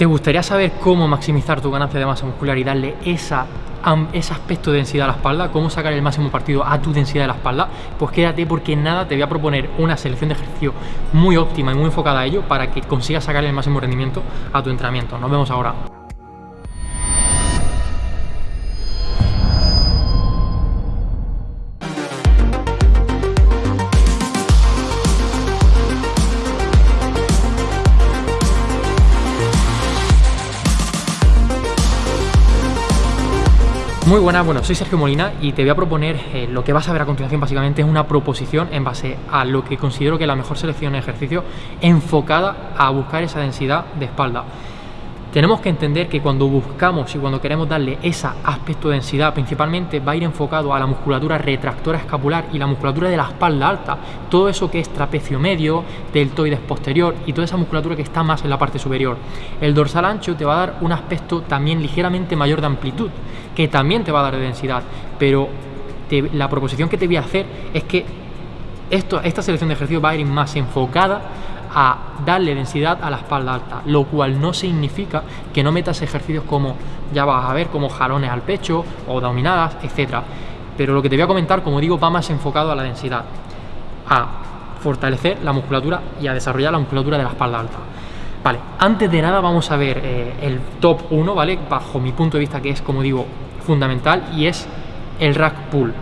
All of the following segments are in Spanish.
¿Te gustaría saber cómo maximizar tu ganancia de masa muscular y darle esa, ese aspecto de densidad a la espalda? ¿Cómo sacar el máximo partido a tu densidad de la espalda? Pues quédate porque nada, te voy a proponer una selección de ejercicio muy óptima y muy enfocada a ello para que consigas sacar el máximo rendimiento a tu entrenamiento. Nos vemos ahora. Muy buenas, bueno, soy Sergio Molina y te voy a proponer eh, lo que vas a ver a continuación básicamente es una proposición en base a lo que considero que es la mejor selección de ejercicio enfocada a buscar esa densidad de espalda. Tenemos que entender que cuando buscamos y cuando queremos darle ese aspecto de densidad, principalmente va a ir enfocado a la musculatura retractora escapular y la musculatura de la espalda alta, todo eso que es trapecio medio, deltoides posterior y toda esa musculatura que está más en la parte superior. El dorsal ancho te va a dar un aspecto también ligeramente mayor de amplitud, que también te va a dar de densidad, pero la proposición que te voy a hacer es que esta selección de ejercicios va a ir más enfocada a darle densidad a la espalda alta, lo cual no significa que no metas ejercicios como, ya vas a ver, como jalones al pecho o dominadas, etcétera. Pero lo que te voy a comentar, como digo, va más enfocado a la densidad, a fortalecer la musculatura y a desarrollar la musculatura de la espalda alta. Vale, antes de nada vamos a ver eh, el top 1, ¿vale? Bajo mi punto de vista que es, como digo, fundamental y es el rack pull.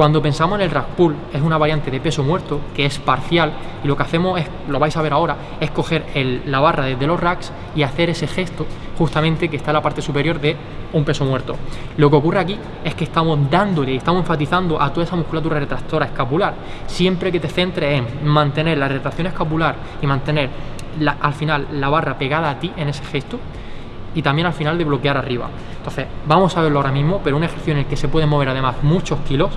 Cuando pensamos en el rack pull, es una variante de peso muerto que es parcial y lo que hacemos es, lo vais a ver ahora, es coger la barra desde los racks y hacer ese gesto justamente que está en la parte superior de un peso muerto. Lo que ocurre aquí es que estamos dándole, estamos enfatizando a toda esa musculatura retractora escapular. Siempre que te centres en mantener la retracción escapular y mantener al final la barra pegada a ti en ese gesto, y también al final de bloquear arriba. Entonces, vamos a verlo ahora mismo, pero un ejercicio en el que se puede mover además muchos kilos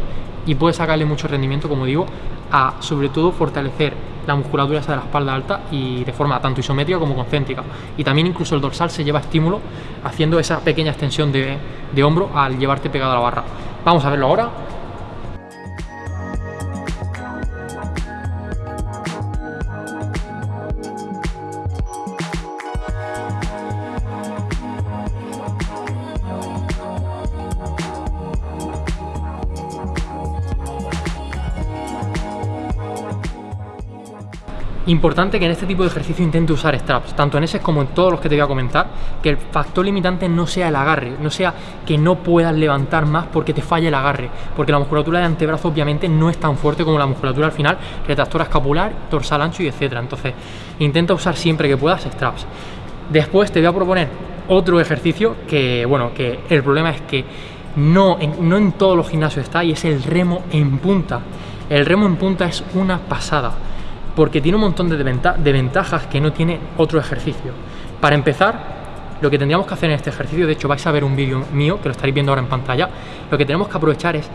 y puede sacarle mucho rendimiento, como digo, a sobre todo fortalecer la musculatura esa de la espalda alta y de forma tanto isométrica como concéntrica. Y también incluso el dorsal se lleva estímulo haciendo esa pequeña extensión de, de hombro al llevarte pegado a la barra. Vamos a verlo ahora. Importante que en este tipo de ejercicio intente usar straps, tanto en ese como en todos los que te voy a comentar, que el factor limitante no sea el agarre, no sea que no puedas levantar más porque te falle el agarre, porque la musculatura de antebrazo obviamente no es tan fuerte como la musculatura al final, retractora escapular, dorsal ancho y etcétera. Entonces, intenta usar siempre que puedas straps. Después te voy a proponer otro ejercicio que, bueno, que el problema es que no en, no en todos los gimnasios está y es el remo en punta. El remo en punta es una pasada porque tiene un montón de, ventajas que no tiene otro ejercicio. Para empezar, lo que tendríamos que hacer en este ejercicio, de hecho vais a ver un vídeo mío que lo estaréis viendo ahora en pantalla, lo que tenemos que aprovechar es,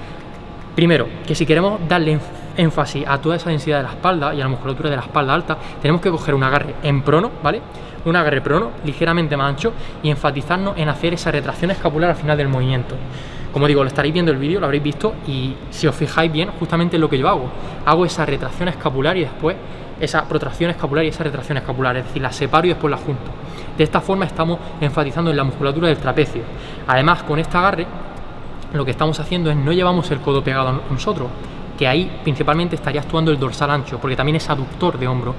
primero, que si queremos darle énfasis a toda esa densidad de la espalda y a la musculatura de la espalda alta, tenemos que coger un agarre en prono, ¿vale? Un agarre prono, ligeramente más ancho, y enfatizarnos en hacer esa retracción escapular al final del movimiento. Como digo, lo estaréis viendo el vídeo, lo habréis visto y si os fijáis bien, justamente es lo que yo hago. Hago esa retracción escapular y después esa protracción escapular y esa retracción escapular, es decir, la separo y después la junto. De esta forma estamos enfatizando en la musculatura del trapecio. Además, con este agarre, lo que estamos haciendo es no llevamos el codo pegado a nosotros, que ahí principalmente estaría actuando el dorsal ancho, porque también es aductor de hombro.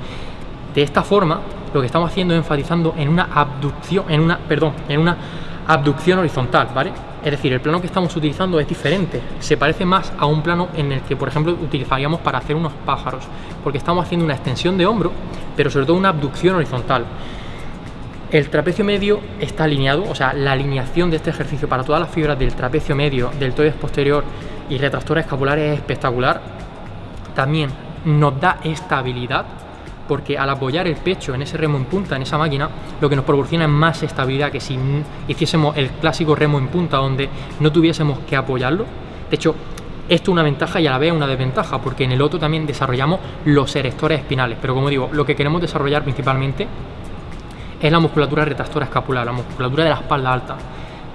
De esta forma, lo que estamos haciendo es enfatizando en una abducción, en una, perdón, en una abducción horizontal, ¿vale? Es decir, el plano que estamos utilizando es diferente, se parece más a un plano en el que, por ejemplo, utilizaríamos para hacer unos pájaros, porque estamos haciendo una extensión de hombro, pero sobre todo una abducción horizontal. El trapecio medio está alineado, o sea, la alineación de este ejercicio para todas las fibras del trapecio medio, del deltoides posterior y retractores escapulares es espectacular. También nos da estabilidad, porque al apoyar el pecho en ese remo en punta, en esa máquina, lo que nos proporciona es más estabilidad que si hiciésemos el clásico remo en punta donde no tuviésemos que apoyarlo. De hecho, esto es una ventaja y a la vez una desventaja, porque en el otro también desarrollamos los erectores espinales, pero como digo, lo que queremos desarrollar principalmente es la musculatura retractora escapular, la musculatura de la espalda alta.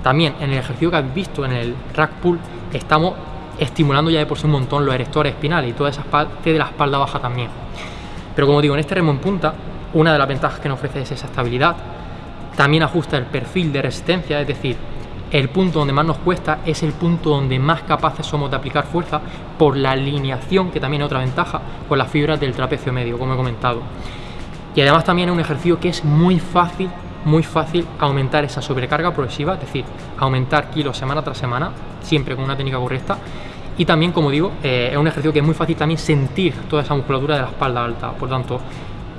También en el ejercicio que habéis visto en el rack pull estamos estimulando ya de por sí un montón los erectores espinales y toda esa parte de la espalda baja también. Pero como digo, en este remo en punta, una de las ventajas que nos ofrece es esa estabilidad. también ajusta el perfil de resistencia, es decir, el punto donde más nos cuesta es el punto donde más capaces somos de aplicar fuerza por la alineación, que también es otra ventaja, con las fibras del trapecio medio, como he comentado. Y además también es un ejercicio que es muy fácil, muy fácil aumentar esa sobrecarga progresiva, es decir, aumentar kilos semana tras semana, siempre con una técnica correcta. Y también, como digo, eh, es un ejercicio que es muy fácil también sentir toda esa musculatura de la espalda alta. Por tanto,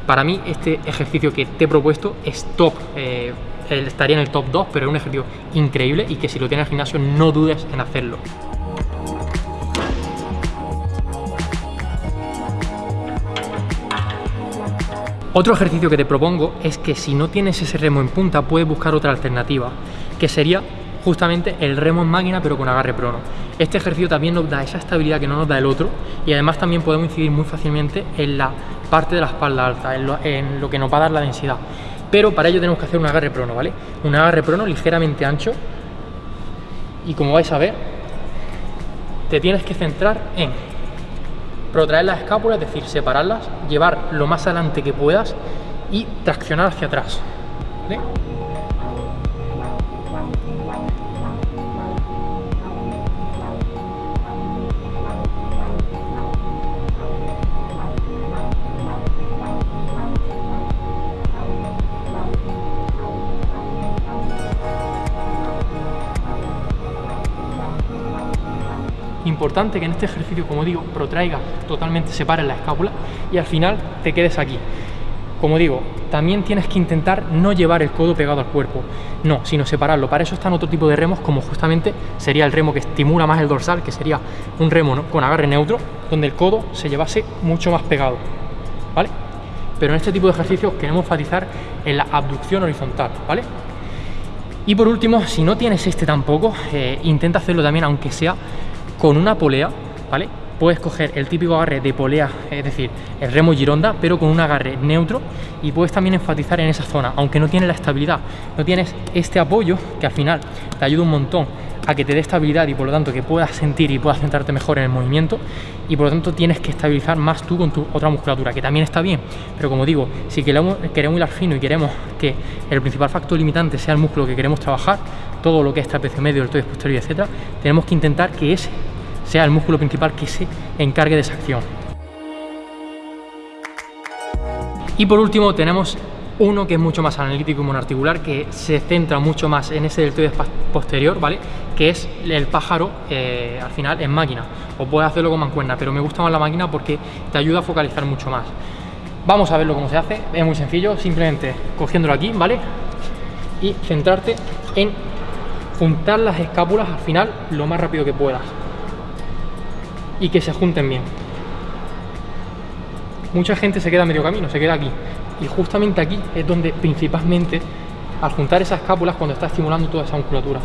para mí este ejercicio que te he propuesto es top. Eh, estaría en el top 2, pero es un ejercicio increíble y que si lo tienes en el gimnasio no dudes en hacerlo. Otro ejercicio que te propongo es que si no tienes ese remo en punta, puedes buscar otra alternativa, que sería justamente el remo en máquina pero con agarre prono. Este ejercicio también nos da esa estabilidad que no nos da el otro y además también podemos incidir muy fácilmente en la parte de la espalda alta, en lo, que nos va a dar la densidad. Pero para ello tenemos que hacer un agarre prono, ¿vale? Un agarre prono ligeramente ancho y como vais a ver, te tienes que centrar en protraer las escápulas, es decir, separarlas, llevar lo más adelante que puedas y traccionar hacia atrás. Importante que en este ejercicio, como digo, protraiga totalmente, separes la escápula y al final te quedes aquí. Como digo, también tienes que intentar no llevar el codo pegado al cuerpo, no, sino separarlo. Para eso están otro tipo de remos, como justamente sería el remo que estimula más el dorsal, que sería un remo con agarre neutro, donde el codo se llevase mucho más pegado, ¿vale? Pero en este tipo de ejercicios queremos enfatizar en la abducción horizontal, ¿vale? Y por último, si no tienes este tampoco, eh, intenta hacerlo también, aunque sea con una polea, ¿vale? Puedes coger el típico agarre de polea, es decir, el remo gironda, pero con un agarre neutro y puedes también enfatizar en esa zona, aunque no tienes la estabilidad, no tienes este apoyo que al final te ayuda un montón a que te dé estabilidad y por lo tanto que puedas sentir y puedas centrarte mejor en el movimiento y por lo tanto tienes que estabilizar más tú con tu otra musculatura, que también está bien, pero como digo, si queremos, queremos hilar fino y queremos que el principal factor limitante sea el músculo que queremos trabajar, todo lo que es trapecio medio, el deltoides posterior, etcétera, tenemos que intentar que ese sea el músculo principal que se encargue de esa acción. Y por último tenemos uno que es mucho más analítico y monoarticular, que se centra mucho más en ese deltoides posterior, ¿vale? Que es el pájaro, eh, al final, en máquina. O puedes hacerlo con mancuerna, pero me gusta más la máquina porque te ayuda a focalizar mucho más. Vamos a verlo cómo se hace, es muy sencillo, simplemente cogiéndolo aquí, ¿vale? Y centrarte en juntar las escápulas al final lo más rápido que puedas y que se junten bien. Mucha gente se queda a medio camino, se queda aquí. Y justamente aquí es donde principalmente al juntar esas escápulas cuando está estimulando toda esa musculatura.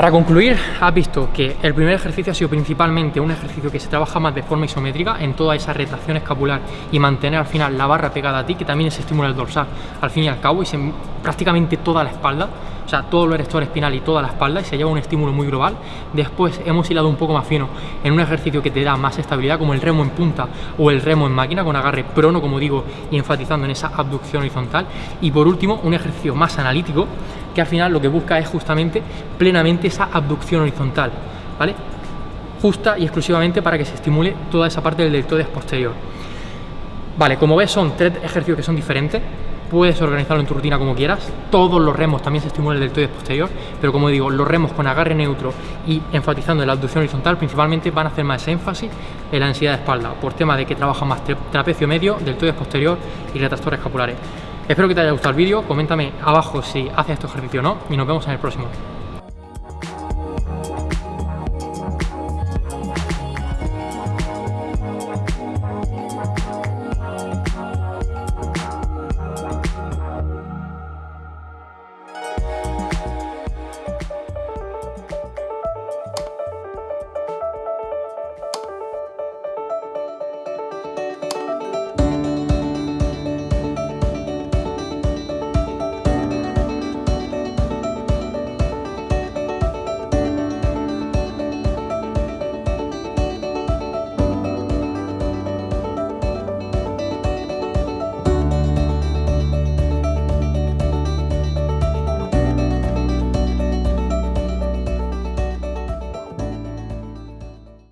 Para concluir, has visto que el primer ejercicio ha sido principalmente un ejercicio que se trabaja más de forma isométrica en toda esa retracción escapular y mantener al final la barra pegada a ti, que también se estimula el dorsal al fin y al cabo y se, prácticamente toda la espalda, o sea, todo el erector espinal y toda la espalda y se lleva un estímulo muy global. Después hemos hilado un poco más fino en un ejercicio que te da más estabilidad como el remo en punta o el remo en máquina con agarre prono, como digo, y enfatizando en esa abducción horizontal. Y por último, un ejercicio más analítico que al final lo que busca es justamente plenamente esa abducción horizontal, ¿vale? Justa y exclusivamente para que se estimule toda esa parte del deltoides posterior. Vale, como ves son tres ejercicios que son diferentes, puedes organizarlo en tu rutina como quieras, todos los remos también se estimulan el deltoides posterior, pero como digo, los remos con agarre neutro y enfatizando en la abducción horizontal principalmente van a hacer más énfasis en la ansiedad de espalda, por tema de que trabajan más trapecio medio, deltoides posterior y retractores escapulares. Espero que te haya gustado el vídeo, coméntame abajo si haces este ejercicio o no y nos vemos en el próximo.